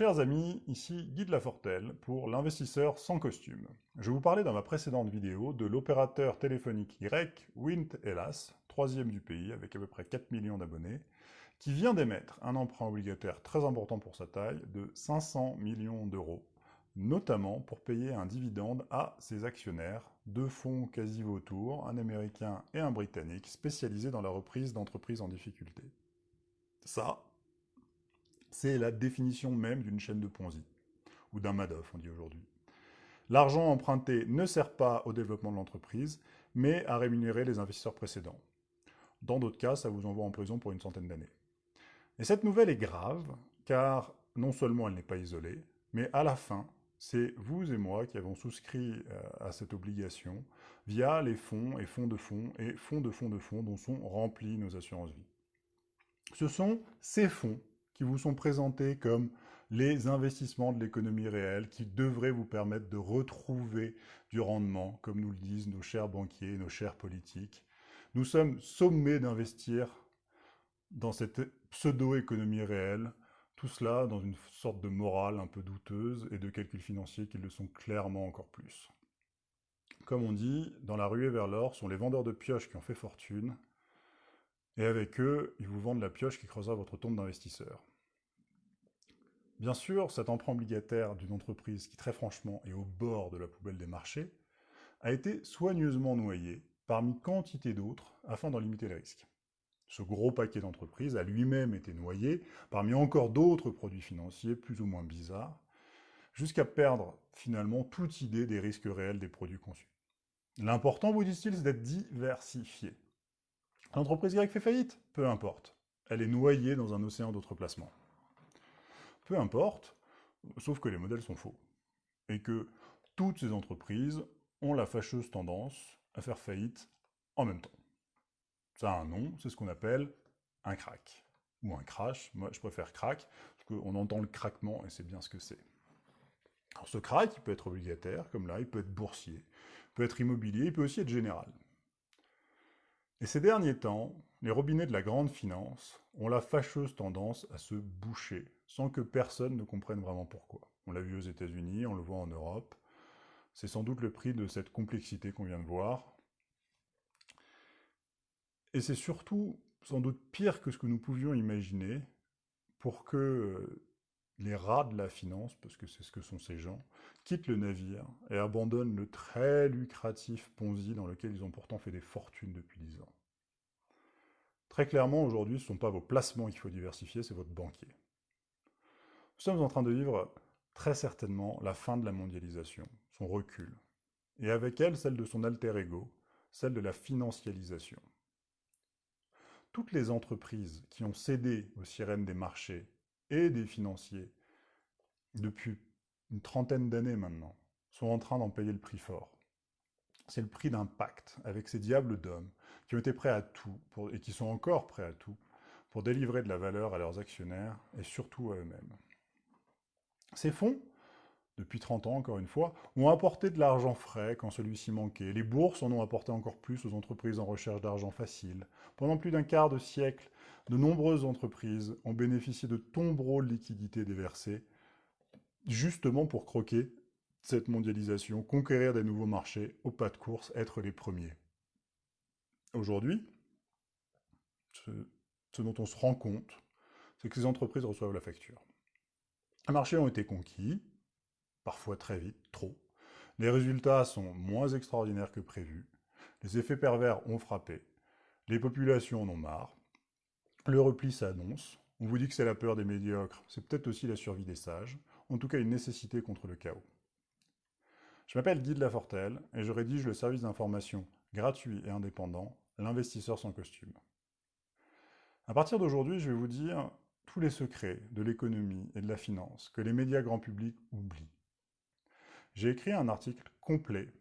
Chers amis, ici Guy de Lafortelle pour l'investisseur sans costume. Je vous parlais dans ma précédente vidéo de l'opérateur téléphonique grec Wint Hellas, troisième du pays avec à peu près 4 millions d'abonnés, qui vient d'émettre un emprunt obligataire très important pour sa taille de 500 millions d'euros, notamment pour payer un dividende à ses actionnaires, deux fonds quasi vautours, un américain et un britannique, spécialisés dans la reprise d'entreprises en difficulté. Ça, c'est la définition même d'une chaîne de Ponzi, ou d'un Madoff, on dit aujourd'hui. L'argent emprunté ne sert pas au développement de l'entreprise, mais à rémunérer les investisseurs précédents. Dans d'autres cas, ça vous envoie en prison pour une centaine d'années. Et cette nouvelle est grave, car non seulement elle n'est pas isolée, mais à la fin, c'est vous et moi qui avons souscrit euh, à cette obligation via les fonds et fonds de fonds et fonds de fonds de fonds dont sont remplis nos assurances vie. Ce sont ces fonds qui vous sont présentés comme les investissements de l'économie réelle qui devraient vous permettre de retrouver du rendement, comme nous le disent nos chers banquiers, nos chers politiques. Nous sommes sommés d'investir dans cette pseudo-économie réelle, tout cela dans une sorte de morale un peu douteuse et de calculs financiers qui le sont clairement encore plus. Comme on dit, dans la ruée vers l'or sont les vendeurs de pioches qui ont fait fortune, et avec eux, ils vous vendent la pioche qui creusera votre tombe d'investisseurs. Bien sûr, cet emprunt obligataire d'une entreprise qui, très franchement, est au bord de la poubelle des marchés, a été soigneusement noyé parmi quantité d'autres afin d'en limiter les risques. Ce gros paquet d'entreprises a lui-même été noyé parmi encore d'autres produits financiers plus ou moins bizarres, jusqu'à perdre finalement toute idée des risques réels des produits conçus. L'important, vous disent-ils, c'est d'être diversifié. L'entreprise grecque fait faillite? Peu importe. Elle est noyée dans un océan d'autres placements. Peu importe, sauf que les modèles sont faux. Et que toutes ces entreprises ont la fâcheuse tendance à faire faillite en même temps. Ça a un nom, c'est ce qu'on appelle un crack. Ou un crash, moi je préfère crack, parce qu'on entend le craquement et c'est bien ce que c'est. Alors ce crack, il peut être obligataire, comme là, il peut être boursier, il peut être immobilier, il peut aussi être général. Et ces derniers temps, les robinets de la grande finance ont la fâcheuse tendance à se boucher, sans que personne ne comprenne vraiment pourquoi. On l'a vu aux États-Unis, on le voit en Europe. C'est sans doute le prix de cette complexité qu'on vient de voir. Et c'est surtout sans doute pire que ce que nous pouvions imaginer pour que les rats de la finance, parce que c'est ce que sont ces gens, quittent le navire et abandonnent le très lucratif Ponzi dans lequel ils ont pourtant fait des fortunes depuis dix ans. Très clairement, aujourd'hui, ce ne sont pas vos placements qu'il faut diversifier, c'est votre banquier. Nous sommes en train de vivre très certainement la fin de la mondialisation, son recul, et avec elle celle de son alter ego, celle de la financialisation. Toutes les entreprises qui ont cédé aux sirènes des marchés et des financiers depuis une trentaine d'années maintenant sont en train d'en payer le prix fort. C'est le prix d'un pacte avec ces diables d'hommes qui ont été prêts à tout, et qui sont encore prêts à tout, pour délivrer de la valeur à leurs actionnaires, et surtout à eux-mêmes. Ces fonds, depuis 30 ans encore une fois, ont apporté de l'argent frais quand celui-ci manquait. Les bourses en ont apporté encore plus aux entreprises en recherche d'argent facile. Pendant plus d'un quart de siècle, de nombreuses entreprises ont bénéficié de tombereaux de liquidités déversées, justement pour croquer cette mondialisation, conquérir des nouveaux marchés, au pas de course, être les premiers. Aujourd'hui, ce, dont on se rend compte, c'est que ces entreprises reçoivent la facture. Les marchés ont été conquis, parfois très vite, trop. Les résultats sont moins extraordinaires que prévu. Les effets pervers ont frappé. Les populations en ont marre. Le repli s'annonce. On vous dit que c'est la peur des médiocres. C'est peut-être aussi la survie des sages. En tout cas, une nécessité contre le chaos. Je m'appelle Guy de Lafortelle et je rédige le service d'information gratuit et indépendant, l'investisseur sans costume. À partir d'aujourd'hui, je vais vous dire tous les secrets de l'économie et de la finance que les médias grand public oublient. J'ai écrit un article complet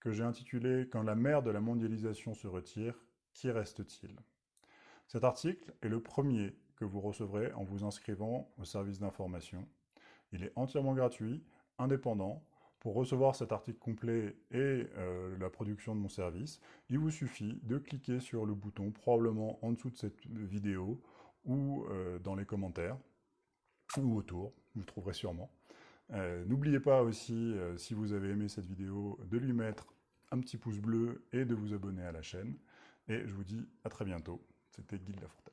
que j'ai intitulé « Quand la mer de la mondialisation se retire, qui reste-t-il » Cet article est le premier que vous recevrez en vous inscrivant au service d'information. Il est entièrement gratuit, indépendant, pour recevoir cet article complet et euh, la production de mon service, il vous suffit de cliquer sur le bouton, probablement en dessous de cette vidéo, ou euh, dans les commentaires, ou autour. vous le trouverez sûrement. Euh, n'oubliez pas aussi, euh, si vous avez aimé cette vidéo, de lui mettre un petit pouce bleu et de vous abonner à la chaîne. Et je vous dis à très bientôt. C'était Guy Lafortelle.